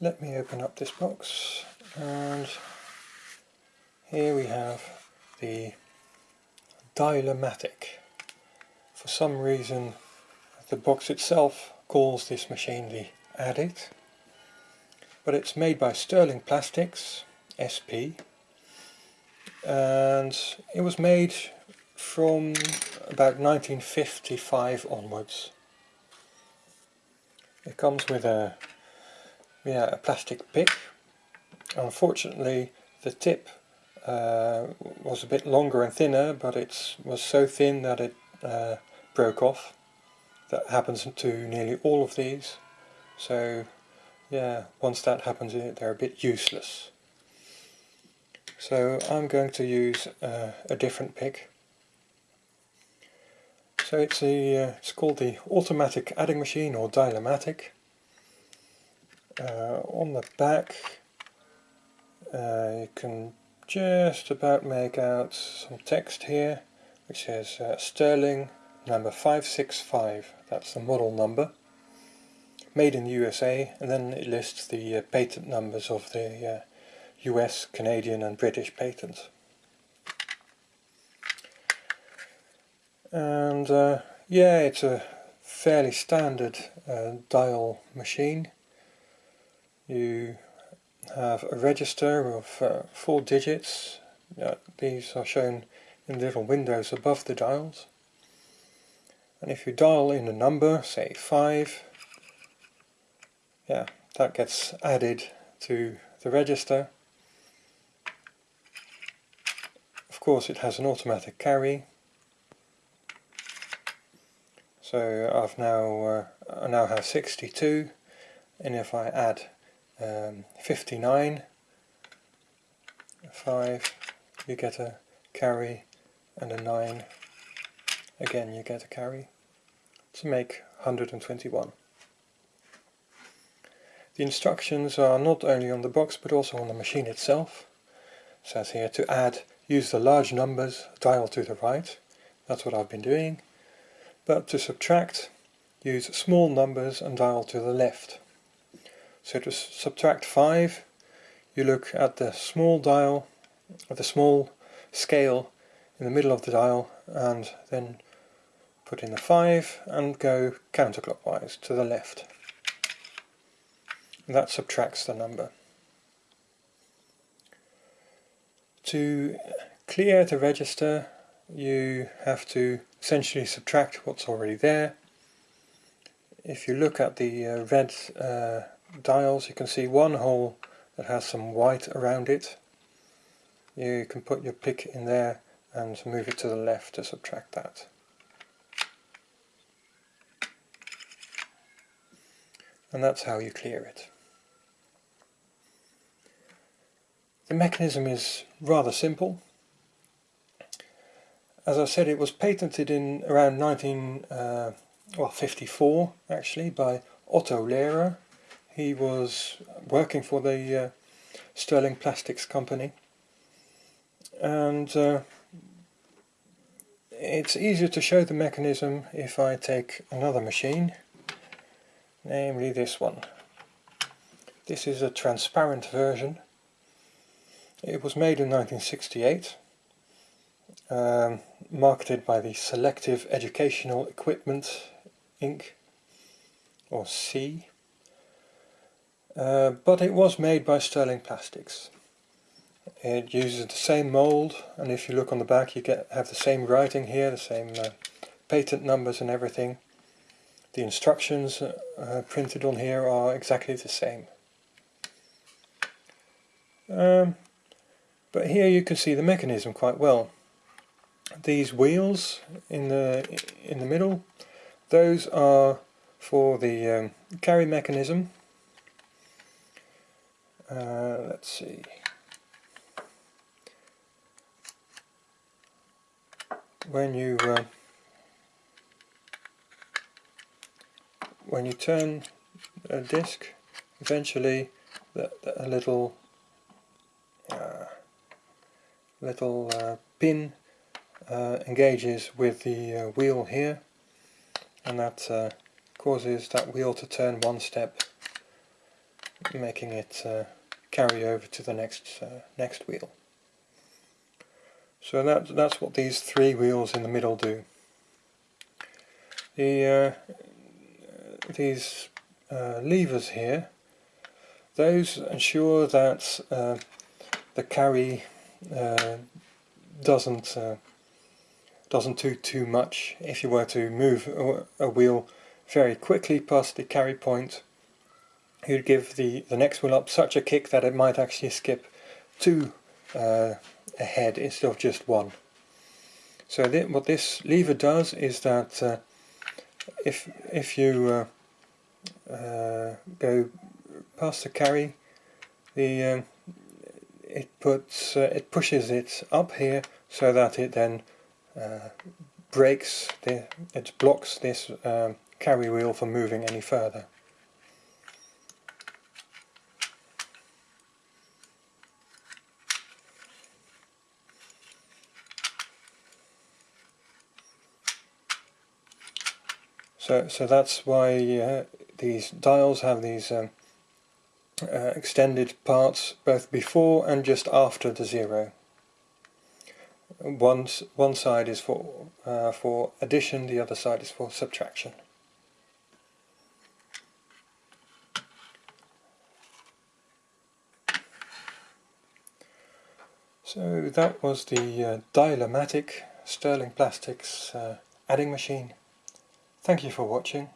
let me open up this box and here we have the Dial-O-Matic. For some reason the box itself calls this machine the Addict but it's made by Sterling Plastics SP and it was made from about 1955 onwards. It comes with a yeah a plastic pick. Unfortunately the tip uh, was a bit longer and thinner but it was so thin that it uh, broke off. That happens to nearly all of these so yeah once that happens they're a bit useless. So I'm going to use uh, a different pick. So it's a uh, it's called the automatic adding machine or Dial-O-Matic. Uh, on the back uh, you can just about make out some text here which says uh, Sterling number 565 that's the model number made in the USA and then it lists the uh, patent numbers of the US, Canadian and British patents. And uh, yeah, it's a fairly standard uh, dial machine. You have a register of uh, four digits. these are shown in little windows above the dials. And if you dial in a number, say 5, yeah, that gets added to the register Of course it has an automatic carry so I've now uh, I now have 62 and if I add um, 59 5 you get a carry and a 9 again you get a carry to make 121 the instructions are not only on the box but also on the machine itself. It says here to add use the large numbers, dial to the right, that's what I've been doing, but to subtract, use small numbers and dial to the left. So to subtract 5, you look at the small dial, at the small scale in the middle of the dial and then put in the 5 and go counterclockwise to the left. And that subtracts the number. To clear the register you have to essentially subtract what's already there. If you look at the uh, red uh, dials you can see one hole that has some white around it. You can put your pick in there and move it to the left to subtract that. And that's how you clear it. The mechanism is rather simple. As I said, it was patented in around 1954 uh, actually by Otto Lehrer. He was working for the uh, Sterling Plastics company and uh, it's easier to show the mechanism if I take another machine, namely this one. This is a transparent version it was made in 1968, um, marketed by the Selective Educational Equipment Inc. or C. Uh, but it was made by Sterling Plastics. It uses the same mold and if you look on the back you get have the same writing here, the same uh, patent numbers and everything. The instructions uh, printed on here are exactly the same. Um, but here you can see the mechanism quite well. These wheels in the in the middle, those are for the um, carry mechanism. Uh, let's see. When you uh, when you turn a disc, eventually a little little uh, pin uh, engages with the uh, wheel here and that uh, causes that wheel to turn one step making it uh, carry over to the next uh, next wheel. So that, that's what these three wheels in the middle do. The, uh, these uh, levers here, those ensure that uh, the carry uh, doesn't uh, doesn't do too much. If you were to move a, a wheel very quickly past the carry point, you'd give the, the next wheel up such a kick that it might actually skip two uh, ahead instead of just one. So th what this lever does is that uh, if if you uh, uh, go past the carry, the um, it puts uh, it pushes it up here so that it then uh, breaks the it blocks this um, carry wheel from moving any further. So, so that's why uh, these dials have these um, uh, extended parts both before and just after the zero. One, one side is for, uh, for addition, the other side is for subtraction. So that was the uh, Dial-O-Matic Sterling Plastics uh, adding machine. Thank you for watching.